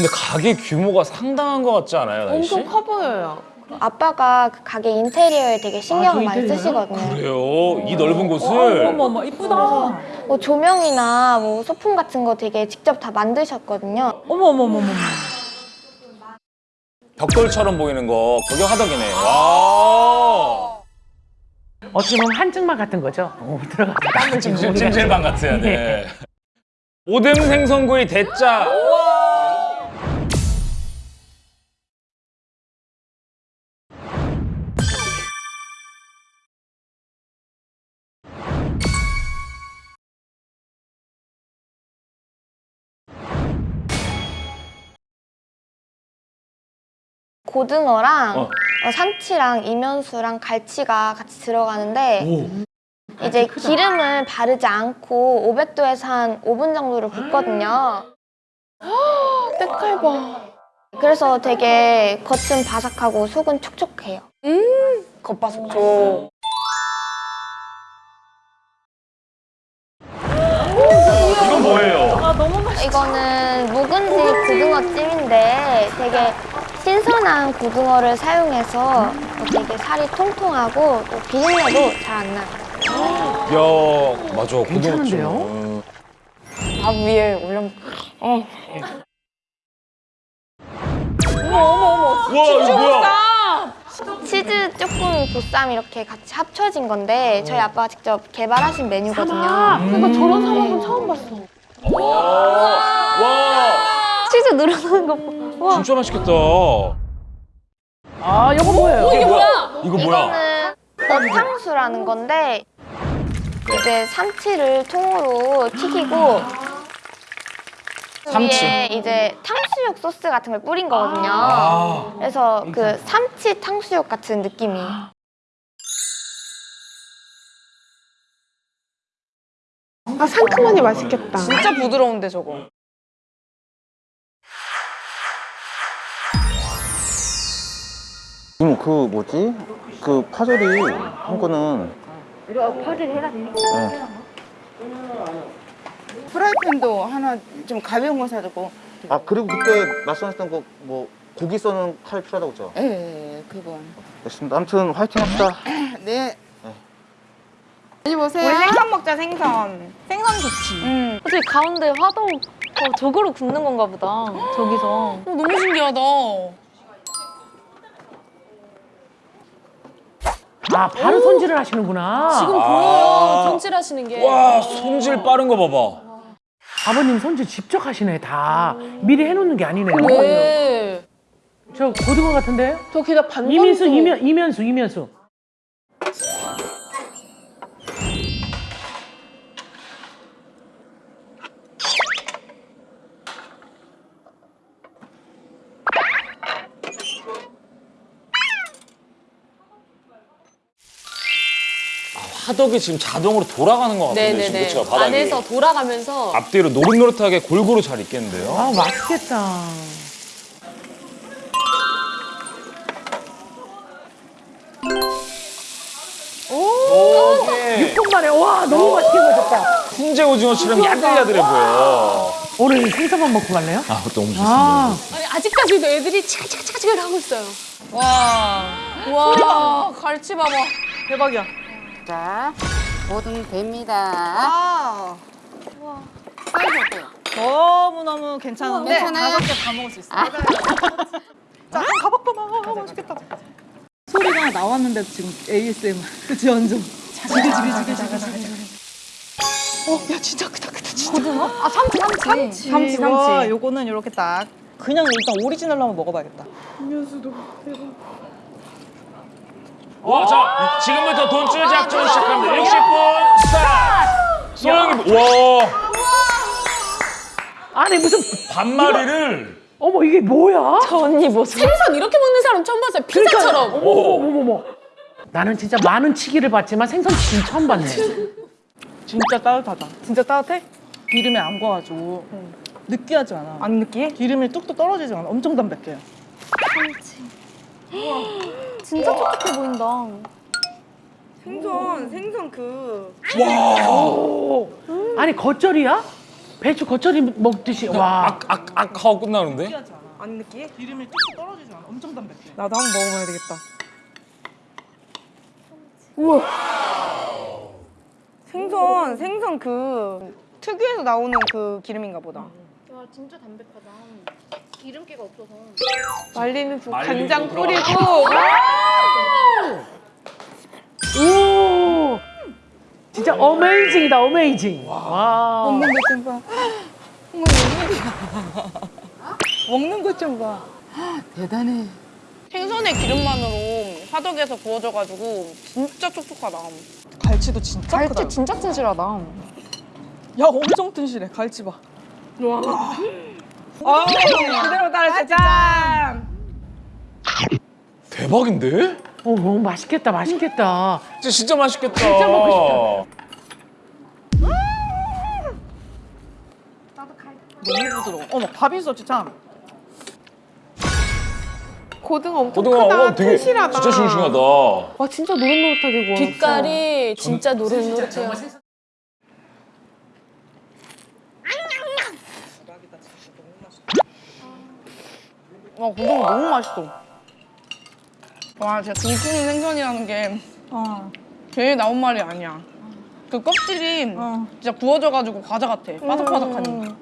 근데 가게 규모가 상당한 것 같지 않아요, 나이 씨? 엄청 커 보여요. 아빠가 그 가게 인테리어에 되게 신경을 저 많이 인테리어요? 쓰시거든요. 그래요? 이 넓은 곳을 어머 어머 어머 이쁘다. 뭐 조명이나 뭐 소품 같은 거 되게 직접 다 만드셨거든요. 어머 어머 어머 어머. 벽돌처럼 보이는 거 구경하덕이네. 와. 어찌 보면 한증막 같은 거죠. 어, 들어가. 땀을 좀 찜질, 찜질방 같아요. 네. 오뎅 생선구이 대짜. 고등어랑 어. 어, 삼치랑 이면수랑 갈치가 같이 들어가는데 오. 이제 기름을 바르지 않고 500도에서 한 5분 정도를 굽거든요. 때깔 봐. 그래서 되게 겉은 바삭하고 속은 촉촉해요. 겉바속촉. 이건 뭐예요? 아 너무 맛있. 이거는 묵은지 고등어찜인데 되게 신선한 고등어를 사용해서 되게 살이 통통하고 또 비린내도 잘 안 나요. 야, 맞아. 고등어찜. 밥 위에 올려. 어. 와, 이거 뭐야? 치즈 쪼꼬미 보쌈 이렇게 같이 합쳐진 건데 저희 아빠가 직접 개발하신 메뉴거든요. 그러니까 저런 사람은 처음 봤어. 와, 치즈 늘어나는 거 봐. 와. 진짜 맛있겠다. 아 이거 뭐예요? 이게 뭐야? 이거 뭐야? 이거는 어탕수라는 건데 이제 삼치를 통으로 튀기고 삼치. 위에 이제 탕수육 소스 같은 걸 뿌린 거거든요. 아. 그래서 그 삼치 탕수육 같은 느낌이에요. 아 상큼하니 맛있겠다. 진짜 부드러운데 저거. 이모 그 뭐지? 그 파절이 한 거는 프라이팬도 하나 좀 가벼운 거 사두고 아 그리고 그때 말씀하셨던 거 뭐 고기 써는 칼 필요하다고 했죠? 예, 예 그건 됐습니다 아무튼 화이팅 합시다 네 여기 보세요 우리 생선 먹자 생선. 생선 좋지 응. 어차피 가운데 화동 어, 저거로 굽는 건가 보다. 저기서. 어, 너무 신기하다. 아 바로 손질을 하시는구나. 지금 아. 보여요. 손질하시는 게. 와, 손질 빠른 거 봐봐. 아버님 손질 직접 하시네 다. 미리 해놓는 게 아니네요. 네. 저 고등어 같은데? 저 게다 반반. 이민수 이면 이면수 이면수. 화덕이 지금 자동으로 돌아가는 것 같은데 지금 네네네. 그쵸 바닥이. 안에서 돌아가면서 앞뒤로 노릇노릇하게 골고루 잘 있겠는데요? 아 맛있겠다. 오케이. 6분 만에 와 너무 맛있게 구워졌다. 훈제 오징어처럼 야들야들해 보여. 오늘 생선만 먹고 갈래요? 아, 너무 좋습니다. 아 아니, 아직까지도 애들이 치글치글치글 하고 있어요. 와. 와. 갈치 봐봐. 대박이야. 자 모든 됩니다 아. 사이즈 어때요? 너무너무 괜찮은데 괜찮아요? 다섯 개다 먹을 수 있어. 자, 가봐봐봐. 맛있겠다. 소리가 나왔는데 지금 ASMR 그치 완전 지글지글지글지글 어, 야, 진짜 크다, 크다, 진짜. 아, 삼치, 삼치. 삼치, 삼치. 와, 요거는 이렇게 딱. 그냥 일단 오리지널로 한번 먹어봐야겠다. 와, 자, 지금부터 돈쭐 작전 시작합니다. 60분 스타트! 소영이, 와, 아니 무슨 반마리를. 어머 이게 뭐야? 저 언니 모습. 생선 이렇게 먹는 사람 처음 봤어요. 피자처럼. 어머 어머 어머. 나는 진짜 많은 치기를 봤지만 생선 치기는 처음 봤네. 진짜 따뜻하다 진짜 따뜻해? 기름에 안 구워가지고 느끼하지 않아 안 느끼해? 기름이 뚝뚝 떨어지지 않아 엄청 담백해요 진짜 촉촉해 보인다. 생선, 생선 그. 오. 아니 겉절이야? 배추 겉절이 먹듯이 와. 악악 하고 끝나는데? 느끼하지 않아. 안 느끼해? 기름이 뚝뚝 떨어지지 않아. 엄청 담백해. 나도 한번 먹어봐야 되겠다. 생선, 생선 그 특유에서 나오는 그 기름인가 보다. 와 진짜 담백하다. 기름기가 없어서. 말리는 그 말리는 간장 거 뿌리고 오. 진짜 어메이징이다 어메이징. 와. 먹는 것 좀 봐. 어머, 먹는 것 좀 봐. 대단해. 생선의 기름만으로 화덕에서 구워져가지고 진짜 촉촉하다. 갈치도 진짜 크다. 갈치 진짜 튼실하다. 야 엄청 튼실해. 갈치 봐. 와. 아, 그대로 따라 짠. 대박인데? 오 너무 맛있겠다 맛있겠다. 진짜 진짜 맛있겠다. 진짜 먹고 너무 부드러워. 어머 밥 있었지 참. 고등어 엄청 고등어 크다. 어, 되게 튼실하다. 진짜 싱싱하다. 와 진짜 노릇노릇하게 구웠어. 빛깔이 진짜 노릇노릇해요. 와 고등어 너무 맛있어. 와 진짜 등푸른 생선이라는 게 괜히 나온 말이 아니야. 그 껍질이 진짜 구워져가지고 과자 같아. 바삭바삭하니.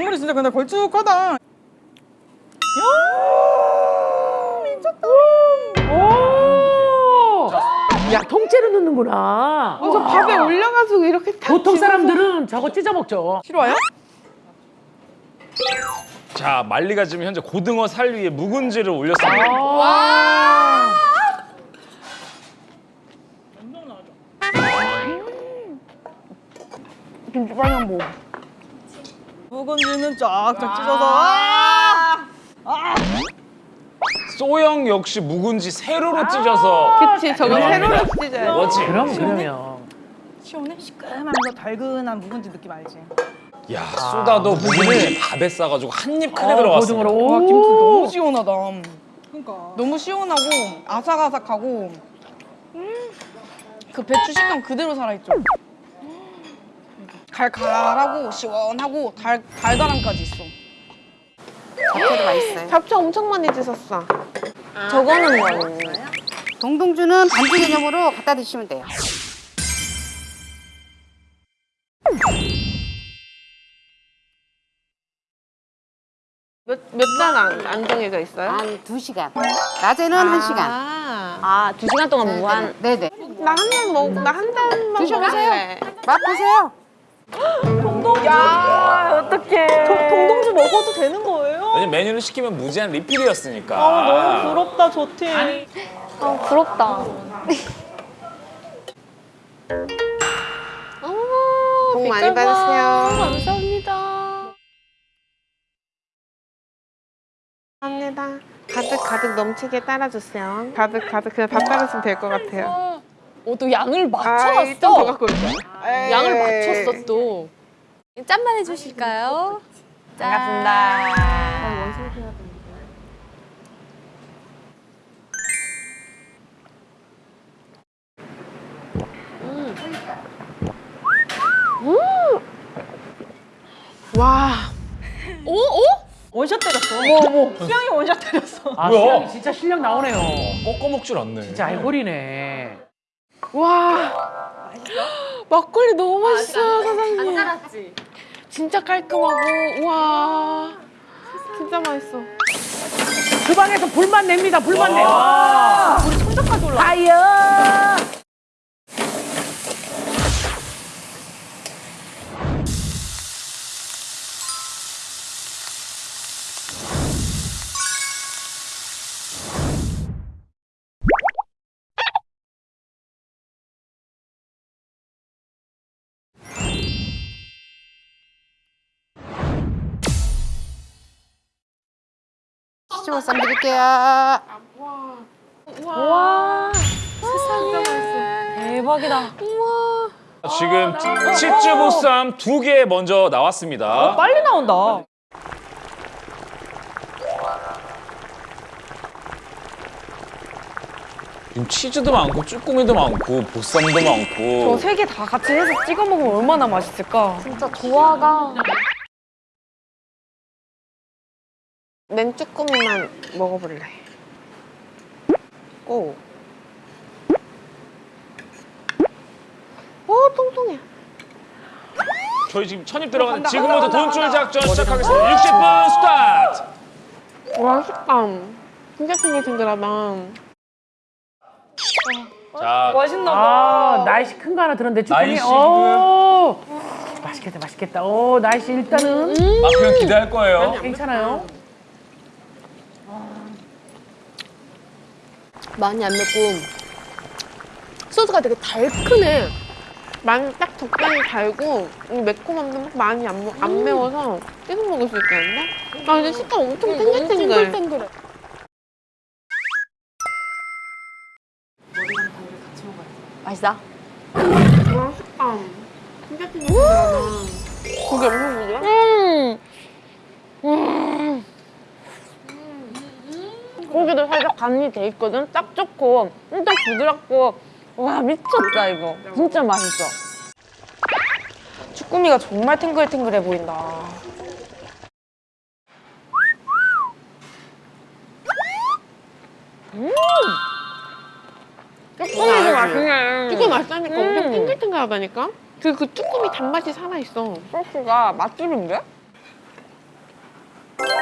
국물이 진짜 근데 걸쭉하다. 오. 야 통째로 넣는구나. 그래서 밥에 올려가지고 이렇게 탁 보통 집어서 사람들은 저거 찢어 먹죠. 싫어요? 자 말리가 지금 현재 고등어 살 위에 묵은지를 올렸습니다. 와. 김치빵이 뭐? 묵은지는 쫙쫙 찢어서. 소영 역시 묵은지 세로로 찢어서. 그치 저거 세로로 찢어요. 뭐지? 그럼 그러면. 시원해? 시큼하면서 달근한 묵은지 느낌 알지? 야 쏟아도 묵은지 밥에 싸가지고 한 입 크게 어. 고등어로. 와 오. 김치 너무 시원하다. 그러니까 너무 시원하고 아삭아삭하고 음, 그 배추 식감 그대로 살아있죠. 갈갈하고 시원하고 달 달달함까지 있어. 잡채도 맛있어요. 잡채 엄청 많이 드셨어. 저거는 뭐? 동동주는 반주 개념으로 갖다 드시면 돼요. 몇단 안 정해져 있어요? 한 두시간 낮에는 한시간 아, 두 시간 동안 무한. 네네. 나 한 단 먹, 나 한 단만 드셔보세요. 먹을래. 맛보세요. 야 어떡해. 동동주 먹어도 되는 거예요? 왜냐면 메뉴를 시키면 무제한 리필이었으니까. 아, 너무 부럽다 저 팀. 아 부럽다. 어머, 복 많이. 받으세요. 감사합니다. 감사합니다. 가득 가득 넘치게 따라주세요. 가득 가득 그냥 다 따라주면 될 것 같아요. 어, 또 양을 아, 맞춰왔어. 갖고 올게요. 양을 맞췄어 또. 짠만 해주실까요? 반갑습니다. 와, 오, 오? 원샷 때렸어. 어머 어머. 수영이 원샷 때렸어. 아 뭐야? 수영이 진짜 실력 나오네요. 꺾어 먹질 않네. 진짜 알골이네. 와. 막걸리 너무 맛있어요, 사장님. 알았지. 진짜 깔끔하고, 와. 진짜 맛있어. 주방에서 불만 냅니다. 불만 내. 와. 우리 손잡까지 올라. fire. 치즈보쌈 드릴게요. 대박이다. 지금 치즈 보쌈 두 개 먼저 나왔습니다. 빨리 나온다. 지금 치즈도 많고 쭈꾸미도 많고 보쌈도 많고. 저 세 개 다 같이 해서 찍어 먹으면 얼마나 맛있을까? 진짜 조화가 냉쭈꾸미만 먹어볼래. 오. 오, 통통해. 저희 지금 천입 들어가는 지금부터 돈줄 작전 시작하겠습니다. 60분 스타트. 와, 식감. 진짜 탱글탱글하다. 자, 맛있나 아, 날씨 큰 거 하나 들었는데 쭈꾸미. 날씨 오, 맛있겠다, 맛있겠다. 오, 날씨 일단은 마크형 기대할 거예요. 괜찮아요. 많이 안 맵고 소스가 되게 달큰해. 많이 딱 적당히 달고 이 매콤함도 막 많이 안, 먹- 안 매워서 계속 먹을 수 있겠는데? 아 근데 식감 엄청 탱글탱글. 탱글해. 맛있다. 진짜 탱글탱글하다. 고기 엄청 부드러? 음. 고기도 살짝 간이 돼 있거든. 딱 좋고, 진짜 부드럽고. 와 미쳤다 이거. 진짜 맛있어. 쭈꾸미가 정말 탱글탱글해 보인다. 쭈꾸미도 맛있네. 쭈꾸미 맛있다니까 엄청 음. 탱글탱글하다니까? 그, 그 쭈꾸미 단맛이 살아있어. 소스가 맛집인데?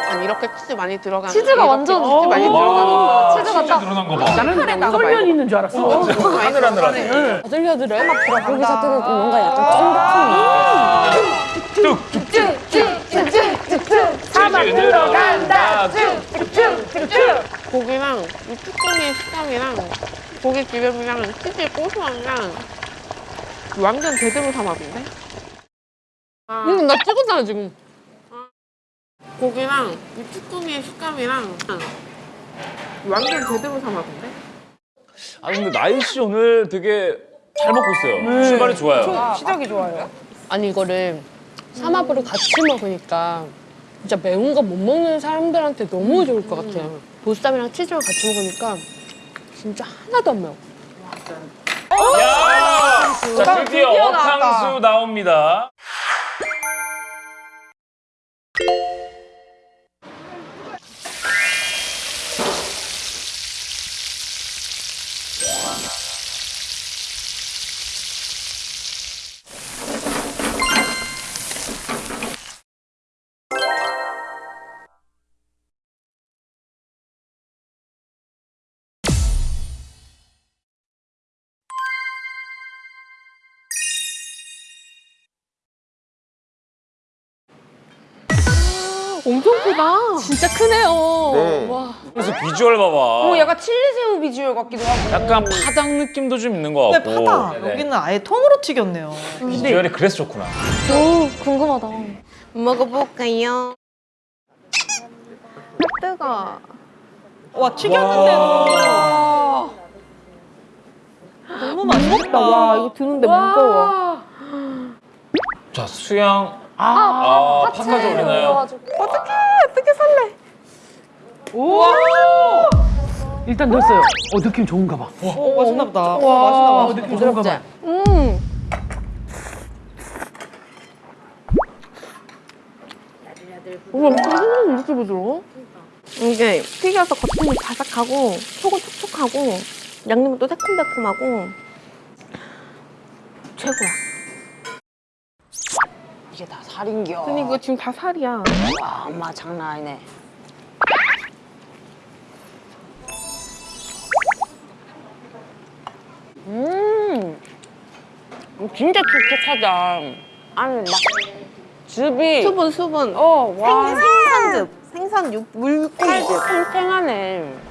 아니 이렇게 치즈 많이 들어가는 치즈가 완전- 치즈 많이 오. 들어가는 치즈가 딱 늘어난 거 봐. 나는 솔면 있는 줄 알았어. 하늘하늘하네. 아들려들해. 막 고기 자체가 뭔가 약간 사막 들어간다. 고기랑 이 쭈꾸미의 식감이랑 고기 기름이랑 치즈의 고소함이랑 완전 제대로 삼합인데? 음, 나 찍었잖아 지금. 고기랑 이 쭈꾸미의 식감이랑 완전 제대로 삼합인데? 아 근데 나일 씨 오늘 되게 잘 먹고 있어요. 출발이 좋아요. 시작이 좋아요. 아니 이거를 삼합으로 같이 먹으니까 진짜 매운 거 못 먹는 사람들한테 너무 좋을 것 같아요. 보쌈이랑 치즈랑 같이 먹으니까 진짜 하나도 안 매워. 야! 자 드디어 드디어. 어탕수 나옵니다. 엄청 크다. 진짜 크네요. 네. 와. 그래서 비주얼 봐봐. 오 약간 칠리새우 비주얼 같기도 하고. 약간 파닭 느낌도 좀 있는 것 근데 같고. 파다. 네네. 여기는 아예 통으로 튀겼네요. 비주얼이 그래서 좋구나. 오 궁금하다. 먹어볼까요? 뜨거. 와 튀겼는데도 너무 맛있겠다. 와 이거 드는데 무거워. 자 수양. 아, 아 파까지 올리나요? 일단 넣었어요. 어, 느낌 좋은가 봐. 어, 맛있나 보다. 맛있나 어, 봐. 느낌 좋은가 봐. 우와 무슨 이렇게 부드러워? 이게 튀겨서 겉은 바삭하고 속은 촉촉하고 양념은 또 새콤달콤하고 최고야. 살인겨. 근데 이거 지금 다 살이야. 와 엄마 장난 아니네. 음, 진짜 촉촉하다. 아니 막 즙이 수분 수분. 어 와. 생선즙. 생선 육 물고기즙. 탱탱하네.